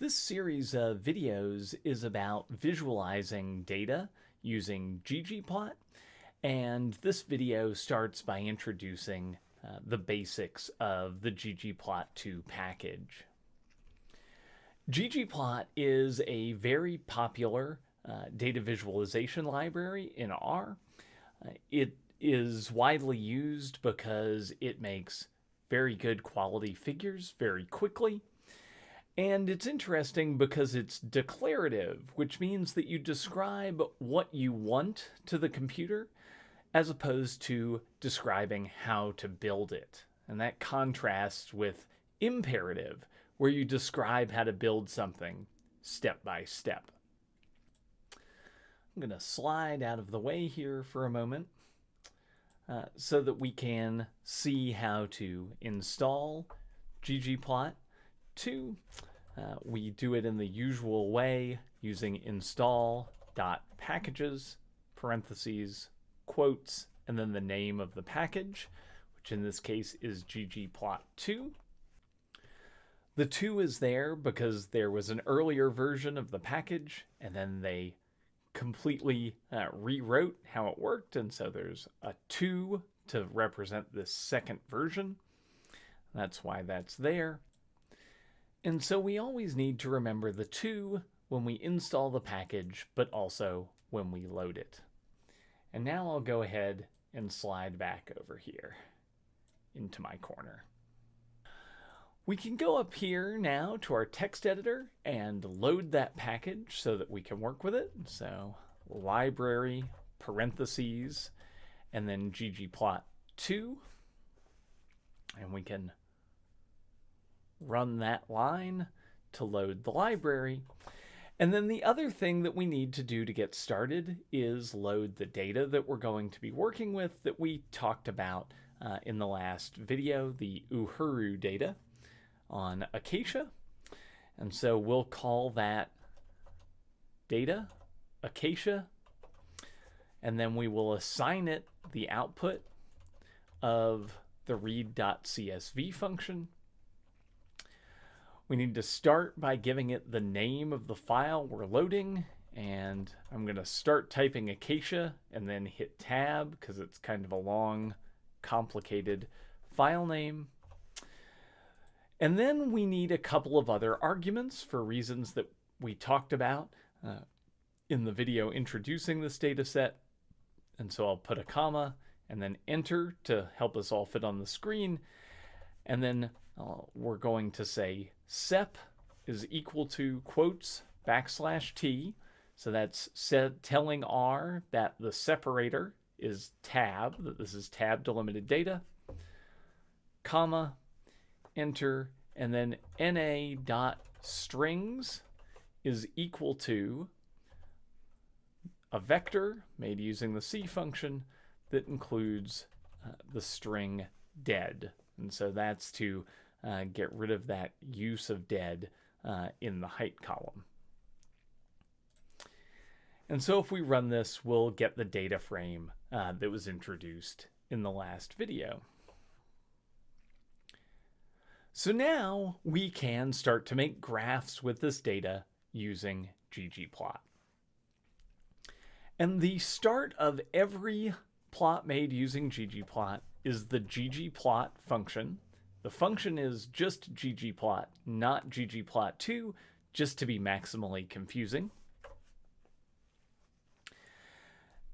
This series of videos is about visualizing data using ggplot, and this video starts by introducing uh, the basics of the ggplot2 package. ggplot is a very popular uh, data visualization library in R. Uh, it is widely used because it makes very good quality figures very quickly and it's interesting because it's declarative, which means that you describe what you want to the computer as opposed to describing how to build it. And that contrasts with imperative, where you describe how to build something step by step. I'm going to slide out of the way here for a moment uh, so that we can see how to install ggplot to uh, we do it in the usual way using install dot packages parentheses quotes and then the name of the package which in this case is ggplot2 the 2 is there because there was an earlier version of the package and then they completely uh, rewrote how it worked and so there's a 2 to represent this second version. That's why that's there and so we always need to remember the two when we install the package, but also when we load it. And now I'll go ahead and slide back over here into my corner. We can go up here now to our text editor and load that package so that we can work with it. So library, parentheses, and then ggplot2. And we can run that line to load the library. And then the other thing that we need to do to get started is load the data that we're going to be working with that we talked about uh, in the last video, the Uhuru data on Acacia. And so we'll call that data Acacia, and then we will assign it the output of the read.csv function we need to start by giving it the name of the file we're loading and I'm going to start typing Acacia and then hit tab because it's kind of a long, complicated file name. And then we need a couple of other arguments for reasons that we talked about uh, in the video introducing this data set. And so I'll put a comma and then enter to help us all fit on the screen. And then uh, we're going to say sep is equal to quotes backslash t. So that's telling R that the separator is tab, that this is tab delimited data, comma, enter, and then na dot strings is equal to a vector made using the C function that includes uh, the string dead. And so that's to uh, get rid of that use of dead uh, in the height column. And so if we run this, we'll get the data frame uh, that was introduced in the last video. So now we can start to make graphs with this data using ggplot. And the start of every plot made using ggplot is the ggplot function the function is just ggplot, not ggplot2, just to be maximally confusing.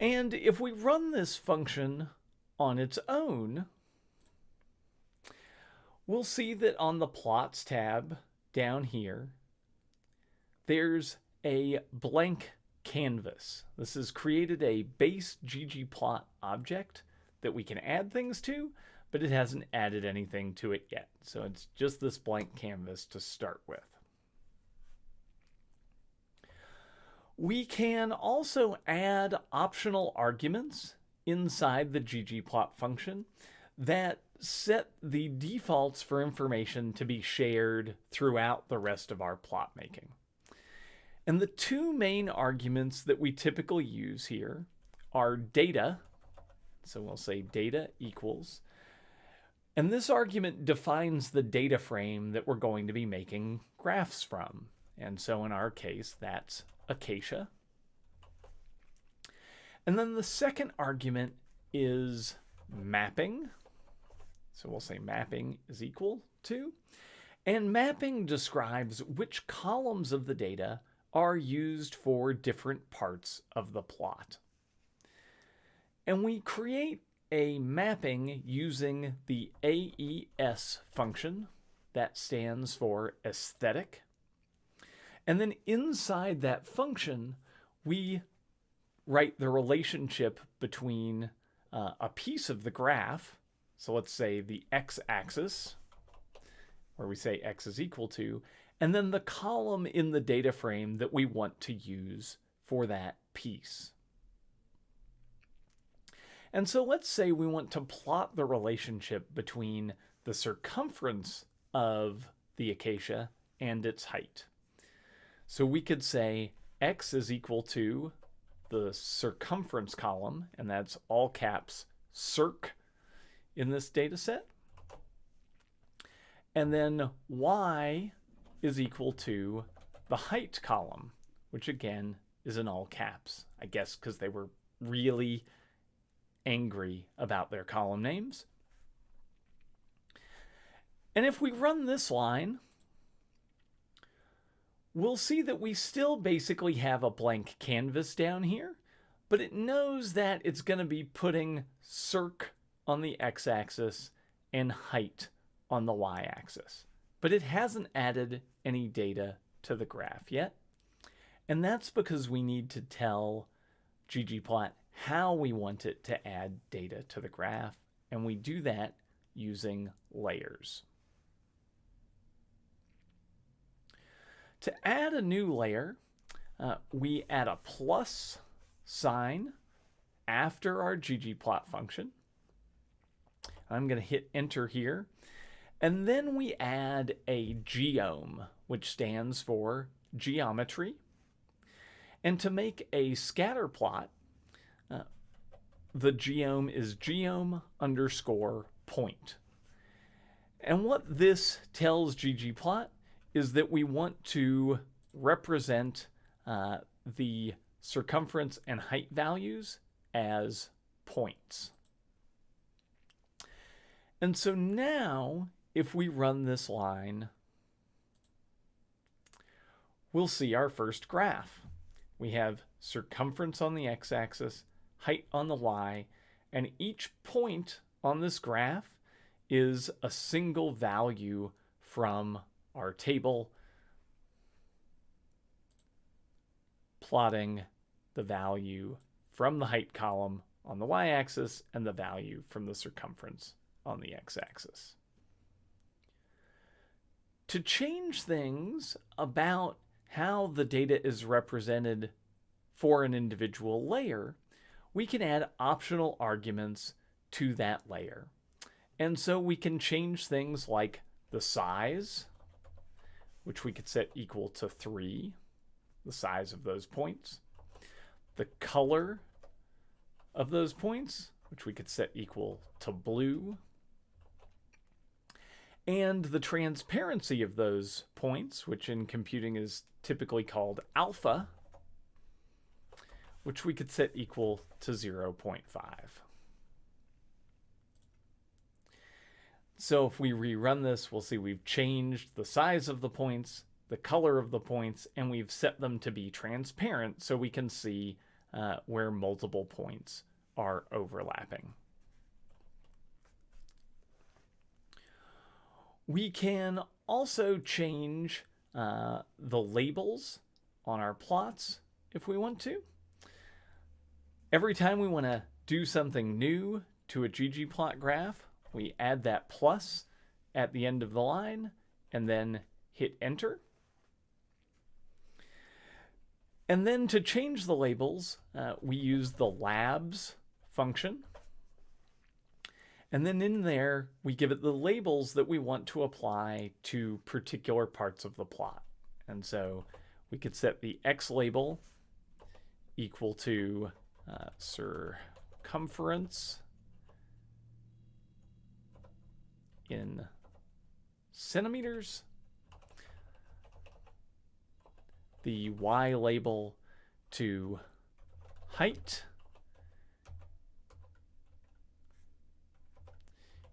And if we run this function on its own, we'll see that on the plots tab down here, there's a blank canvas. This has created a base ggplot object that we can add things to, but it hasn't added anything to it yet. So it's just this blank canvas to start with. We can also add optional arguments inside the ggplot function that set the defaults for information to be shared throughout the rest of our plot making. And the two main arguments that we typically use here are data, so we'll say data equals and this argument defines the data frame that we're going to be making graphs from. And so in our case, that's acacia. And then the second argument is mapping. So we'll say mapping is equal to. And mapping describes which columns of the data are used for different parts of the plot. And we create a mapping using the AES function that stands for aesthetic. And then inside that function, we write the relationship between uh, a piece of the graph. So let's say the x-axis, where we say x is equal to, and then the column in the data frame that we want to use for that piece. And so let's say we want to plot the relationship between the circumference of the acacia and its height. So we could say x is equal to the circumference column, and that's all caps circ in this data set. And then y is equal to the height column, which again is in all caps, I guess because they were really angry about their column names. And if we run this line, we'll see that we still basically have a blank canvas down here, but it knows that it's going to be putting circ on the x-axis and height on the y-axis. But it hasn't added any data to the graph yet. And that's because we need to tell ggplot how we want it to add data to the graph, and we do that using layers. To add a new layer, uh, we add a plus sign after our ggplot function. I'm going to hit enter here. And then we add a geom, which stands for geometry. And to make a scatter plot, the geom is geom underscore point. And what this tells ggplot is that we want to represent uh, the circumference and height values as points. And so now, if we run this line, we'll see our first graph. We have circumference on the x-axis, height on the y, and each point on this graph is a single value from our table plotting the value from the height column on the y-axis and the value from the circumference on the x-axis. To change things about how the data is represented for an individual layer, we can add optional arguments to that layer. And so we can change things like the size, which we could set equal to 3, the size of those points. The color of those points, which we could set equal to blue. And the transparency of those points, which in computing is typically called alpha, which we could set equal to 0.5. So if we rerun this, we'll see we've changed the size of the points, the color of the points, and we've set them to be transparent so we can see uh, where multiple points are overlapping. We can also change uh, the labels on our plots if we want to. Every time we want to do something new to a ggplot graph, we add that plus at the end of the line and then hit enter. And then to change the labels, uh, we use the labs function. And then in there, we give it the labels that we want to apply to particular parts of the plot. And so we could set the X label equal to uh, circumference in centimeters. the y label to height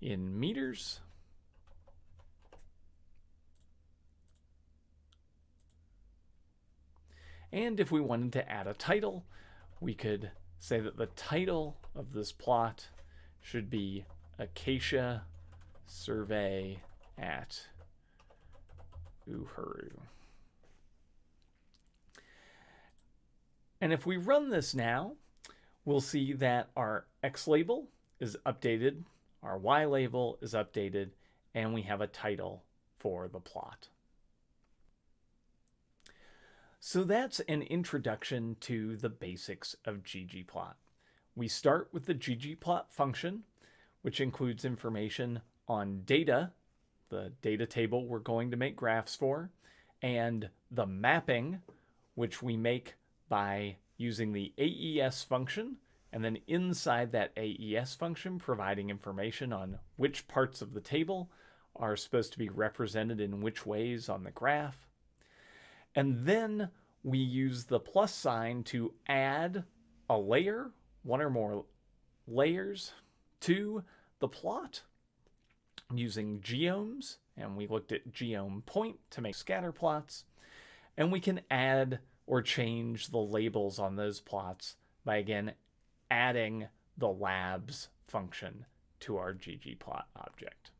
in meters. And if we wanted to add a title, we could say that the title of this plot should be Acacia Survey at Uhuru. And if we run this now, we'll see that our X label is updated, our Y label is updated, and we have a title for the plot. So that's an introduction to the basics of ggplot. We start with the ggplot function, which includes information on data, the data table we're going to make graphs for, and the mapping, which we make by using the AES function, and then inside that AES function, providing information on which parts of the table are supposed to be represented in which ways on the graph. And then we use the plus sign to add a layer, one or more layers, to the plot using geoms. And we looked at geom point to make scatter plots. And we can add or change the labels on those plots by, again, adding the labs function to our ggplot object.